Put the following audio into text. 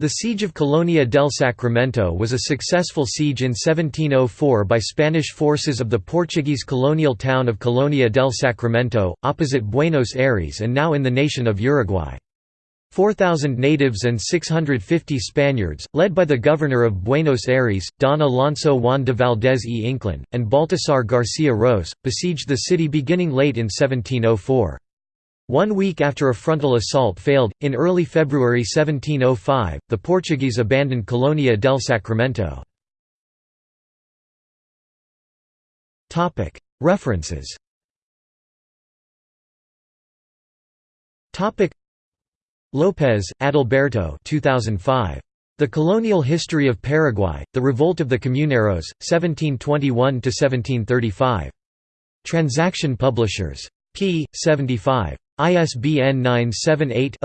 The Siege of Colonia del Sacramento was a successful siege in 1704 by Spanish forces of the Portuguese colonial town of Colonia del Sacramento, opposite Buenos Aires and now in the nation of Uruguay. 4,000 natives and 650 Spaniards, led by the governor of Buenos Aires, Don Alonso Juan de Valdez y Inclán, and Baltasar García Ros, besieged the city beginning late in 1704. One week after a frontal assault failed, in early February 1705, the Portuguese abandoned Colonia del Sacramento. References Lopez, Adalberto 2005. The Colonial History of Paraguay, The Revolt of the Comuneros, 1721–1735. Transaction Publishers. p. 75. ISBN 978